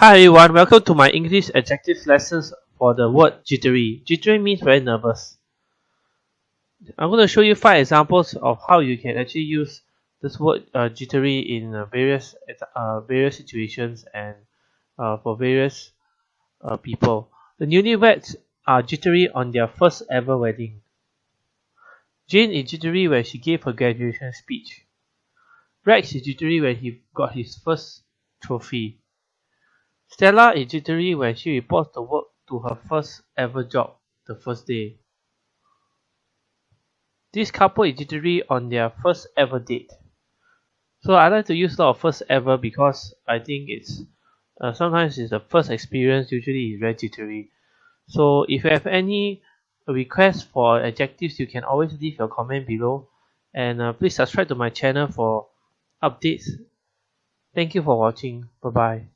Hi everyone, welcome to my English adjective lessons for the word jittery. Jittery means very nervous. I'm going to show you five examples of how you can actually use this word uh, jittery in uh, various uh, various situations and uh, for various uh, people. The newlyweds are jittery on their first ever wedding. Jane is jittery when she gave her graduation speech. Rex is jittery when he got his first trophy. Stella is jittery when she reports the work to her first ever job the first day. This couple is jittery on their first ever date. So I like to use a lot of first ever because I think it's uh, sometimes it's the first experience usually is very jittery. So if you have any requests for adjectives you can always leave your comment below and uh, please subscribe to my channel for updates. Thank you for watching. Bye bye.